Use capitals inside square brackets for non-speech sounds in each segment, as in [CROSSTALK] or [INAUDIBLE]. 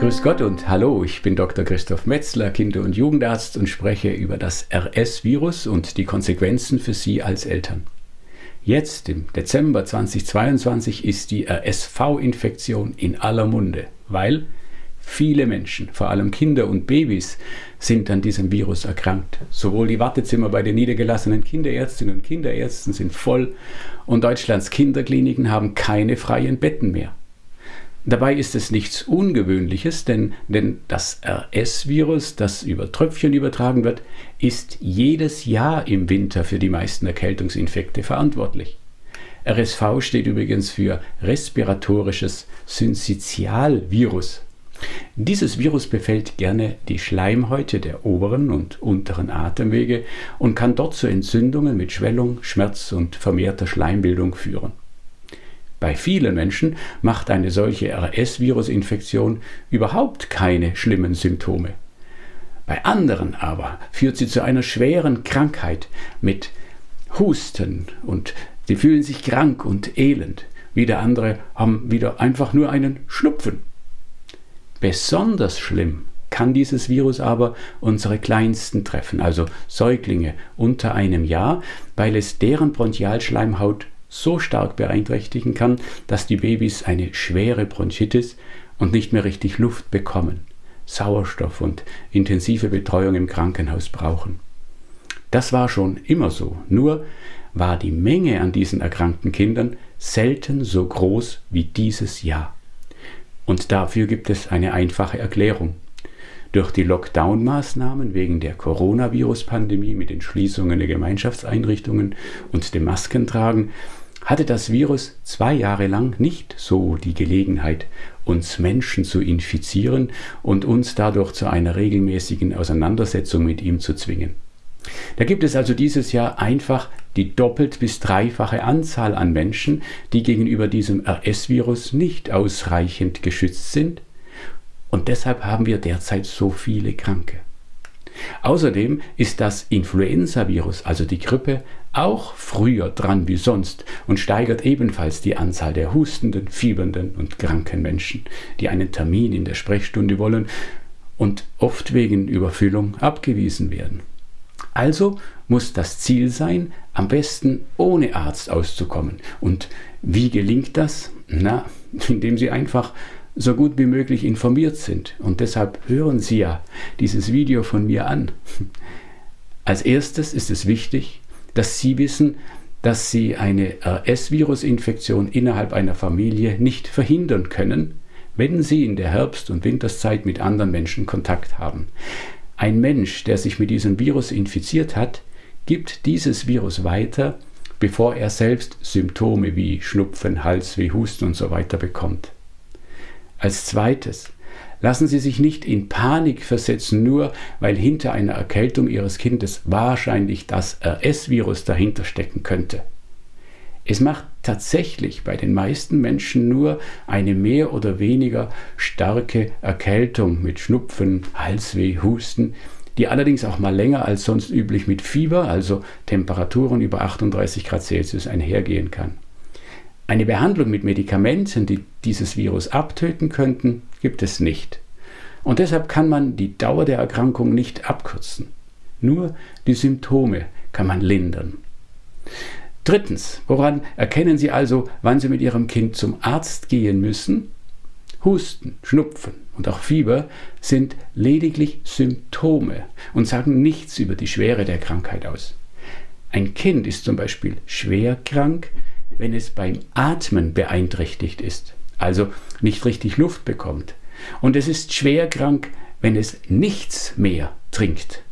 Grüß Gott und hallo, ich bin Dr. Christoph Metzler, Kinder- und Jugendarzt und spreche über das RS-Virus und die Konsequenzen für Sie als Eltern. Jetzt im Dezember 2022 ist die RSV-Infektion in aller Munde, weil viele Menschen, vor allem Kinder und Babys, sind an diesem Virus erkrankt. Sowohl die Wartezimmer bei den niedergelassenen Kinderärztinnen und Kinderärzten sind voll und Deutschlands Kinderkliniken haben keine freien Betten mehr. Dabei ist es nichts Ungewöhnliches, denn, denn das RS-Virus, das über Tröpfchen übertragen wird, ist jedes Jahr im Winter für die meisten Erkältungsinfekte verantwortlich. RSV steht übrigens für respiratorisches Syncytialvirus. Dieses Virus befällt gerne die Schleimhäute der oberen und unteren Atemwege und kann dort zu Entzündungen mit Schwellung, Schmerz und vermehrter Schleimbildung führen. Bei vielen Menschen macht eine solche RS-Virusinfektion überhaupt keine schlimmen Symptome. Bei anderen aber führt sie zu einer schweren Krankheit mit Husten und sie fühlen sich krank und elend. Wieder andere haben wieder einfach nur einen Schnupfen. Besonders schlimm kann dieses Virus aber unsere Kleinsten treffen, also Säuglinge unter einem Jahr, weil es deren Bronchialschleimhaut so stark beeinträchtigen kann, dass die Babys eine schwere Bronchitis und nicht mehr richtig Luft bekommen, Sauerstoff und intensive Betreuung im Krankenhaus brauchen. Das war schon immer so, nur war die Menge an diesen erkrankten Kindern selten so groß wie dieses Jahr. Und dafür gibt es eine einfache Erklärung. Durch die Lockdown-Maßnahmen wegen der Coronavirus-Pandemie mit den Schließungen der Gemeinschaftseinrichtungen und dem Maskentragen hatte das Virus zwei Jahre lang nicht so die Gelegenheit, uns Menschen zu infizieren und uns dadurch zu einer regelmäßigen Auseinandersetzung mit ihm zu zwingen. Da gibt es also dieses Jahr einfach die doppelt bis dreifache Anzahl an Menschen, die gegenüber diesem RS-Virus nicht ausreichend geschützt sind. Und deshalb haben wir derzeit so viele Kranke. Außerdem ist das Influenza-Virus, also die Grippe, auch früher dran wie sonst und steigert ebenfalls die Anzahl der hustenden, fiebernden und kranken Menschen, die einen Termin in der Sprechstunde wollen und oft wegen Überfüllung abgewiesen werden. Also muss das Ziel sein, am besten ohne Arzt auszukommen. Und wie gelingt das? Na, [LAUGHS] indem Sie einfach so gut wie möglich informiert sind. Und deshalb hören Sie ja dieses Video von mir an. Als erstes ist es wichtig, dass Sie wissen, dass Sie eine RS-Virus-Infektion innerhalb einer Familie nicht verhindern können, wenn Sie in der Herbst- und Winterszeit mit anderen Menschen Kontakt haben. Ein Mensch, der sich mit diesem Virus infiziert hat, gibt dieses Virus weiter, bevor er selbst Symptome wie Schnupfen, Halsweh, Husten und so bekommt. Als zweites, lassen Sie sich nicht in Panik versetzen, nur weil hinter einer Erkältung Ihres Kindes wahrscheinlich das RS-Virus dahinter stecken könnte. Es macht tatsächlich bei den meisten Menschen nur eine mehr oder weniger starke Erkältung mit Schnupfen, Halsweh, Husten, die allerdings auch mal länger als sonst üblich mit Fieber, also Temperaturen über 38 Grad Celsius, einhergehen kann. Eine Behandlung mit Medikamenten, die dieses Virus abtöten könnten, gibt es nicht. Und deshalb kann man die Dauer der Erkrankung nicht abkürzen. Nur die Symptome kann man lindern. Drittens, woran erkennen Sie also, wann Sie mit Ihrem Kind zum Arzt gehen müssen? Husten, Schnupfen und auch Fieber sind lediglich Symptome und sagen nichts über die Schwere der Krankheit aus. Ein Kind ist zum Beispiel schwer krank, wenn es beim Atmen beeinträchtigt ist, also nicht richtig Luft bekommt. Und es ist schwer krank, wenn es nichts mehr trinkt.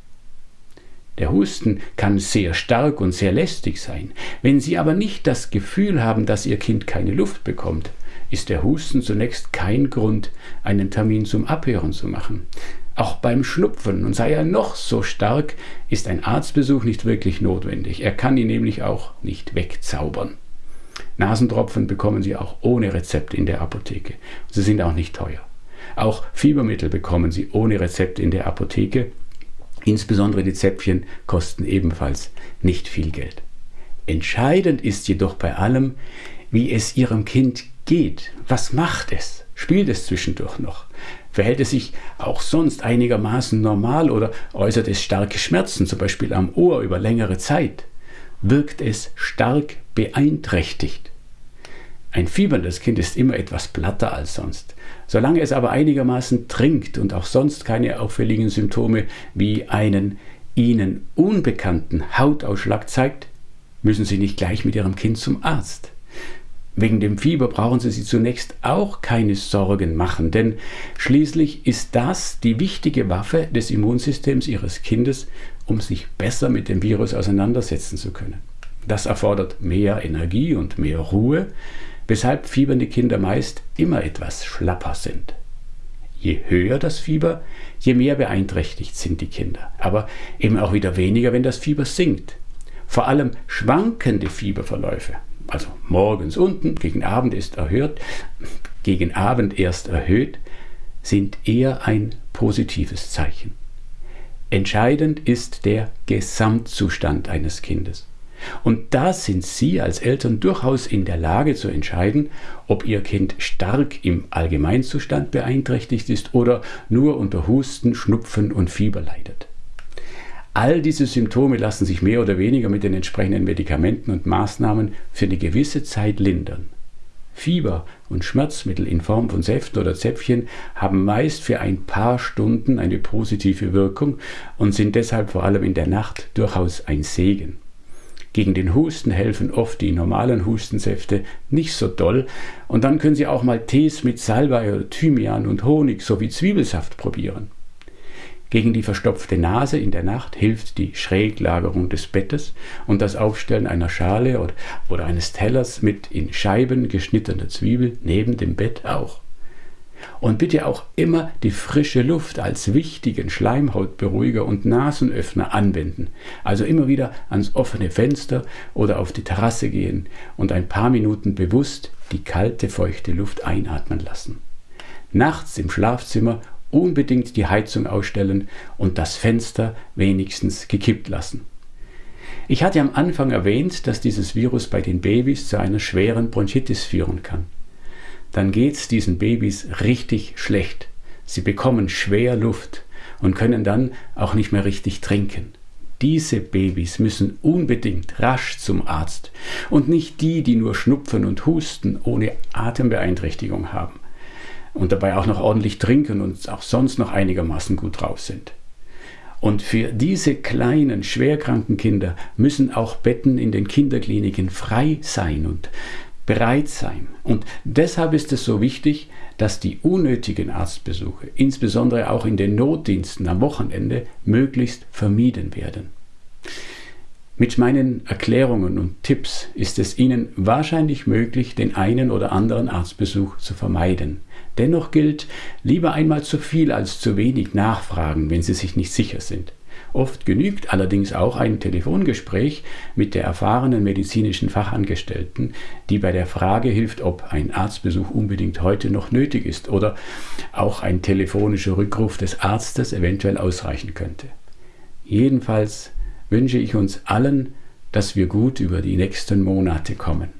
Der Husten kann sehr stark und sehr lästig sein. Wenn Sie aber nicht das Gefühl haben, dass Ihr Kind keine Luft bekommt, ist der Husten zunächst kein Grund, einen Termin zum Abhören zu machen. Auch beim Schnupfen, und sei er noch so stark, ist ein Arztbesuch nicht wirklich notwendig. Er kann ihn nämlich auch nicht wegzaubern. Nasentropfen bekommen Sie auch ohne Rezept in der Apotheke. Sie sind auch nicht teuer. Auch Fiebermittel bekommen Sie ohne Rezept in der Apotheke. Insbesondere die Zäpfchen kosten ebenfalls nicht viel Geld. Entscheidend ist jedoch bei allem, wie es Ihrem Kind geht. Was macht es? Spielt es zwischendurch noch? Verhält es sich auch sonst einigermaßen normal oder äußert es starke Schmerzen, zum Beispiel am Ohr über längere Zeit? Wirkt es stark beeinträchtigt? Ein fieberndes Kind ist immer etwas platter als sonst. Solange es aber einigermaßen trinkt und auch sonst keine auffälligen Symptome wie einen ihnen unbekannten Hautausschlag zeigt, müssen Sie nicht gleich mit Ihrem Kind zum Arzt. Wegen dem Fieber brauchen Sie sich zunächst auch keine Sorgen machen, denn schließlich ist das die wichtige Waffe des Immunsystems Ihres Kindes, um sich besser mit dem Virus auseinandersetzen zu können. Das erfordert mehr Energie und mehr Ruhe, weshalb fiebernde Kinder meist immer etwas schlapper sind. Je höher das Fieber, je mehr beeinträchtigt sind die Kinder, aber eben auch wieder weniger, wenn das Fieber sinkt. Vor allem schwankende Fieberverläufe also morgens unten, gegen Abend ist erhöht, gegen Abend erst erhöht, sind eher ein positives Zeichen. Entscheidend ist der Gesamtzustand eines Kindes. Und da sind Sie als Eltern durchaus in der Lage zu entscheiden, ob Ihr Kind stark im Allgemeinzustand beeinträchtigt ist oder nur unter Husten, Schnupfen und Fieber leidet. All diese Symptome lassen sich mehr oder weniger mit den entsprechenden Medikamenten und Maßnahmen für eine gewisse Zeit lindern. Fieber und Schmerzmittel in Form von Säften oder Zäpfchen haben meist für ein paar Stunden eine positive Wirkung und sind deshalb vor allem in der Nacht durchaus ein Segen. Gegen den Husten helfen oft die normalen Hustensäfte nicht so doll und dann können Sie auch mal Tees mit Salbei oder Thymian und Honig sowie Zwiebelsaft probieren. Gegen die verstopfte Nase in der Nacht hilft die Schräglagerung des Bettes und das Aufstellen einer Schale oder, oder eines Tellers mit in Scheiben geschnittener Zwiebel neben dem Bett auch. Und bitte auch immer die frische Luft als wichtigen Schleimhautberuhiger und Nasenöffner anwenden. Also immer wieder ans offene Fenster oder auf die Terrasse gehen und ein paar Minuten bewusst die kalte, feuchte Luft einatmen lassen. Nachts im Schlafzimmer unbedingt die Heizung ausstellen und das Fenster wenigstens gekippt lassen. Ich hatte am Anfang erwähnt, dass dieses Virus bei den Babys zu einer schweren Bronchitis führen kann. Dann geht es diesen Babys richtig schlecht. Sie bekommen schwer Luft und können dann auch nicht mehr richtig trinken. Diese Babys müssen unbedingt rasch zum Arzt und nicht die, die nur Schnupfen und Husten ohne Atembeeinträchtigung haben und dabei auch noch ordentlich trinken und auch sonst noch einigermaßen gut drauf sind. Und für diese kleinen, schwerkranken Kinder müssen auch Betten in den Kinderkliniken frei sein und bereit sein. Und deshalb ist es so wichtig, dass die unnötigen Arztbesuche, insbesondere auch in den Notdiensten am Wochenende, möglichst vermieden werden. Mit meinen Erklärungen und Tipps ist es Ihnen wahrscheinlich möglich, den einen oder anderen Arztbesuch zu vermeiden. Dennoch gilt, lieber einmal zu viel als zu wenig nachfragen, wenn Sie sich nicht sicher sind. Oft genügt allerdings auch ein Telefongespräch mit der erfahrenen medizinischen Fachangestellten, die bei der Frage hilft, ob ein Arztbesuch unbedingt heute noch nötig ist oder auch ein telefonischer Rückruf des Arztes eventuell ausreichen könnte. Jedenfalls wünsche ich uns allen, dass wir gut über die nächsten Monate kommen.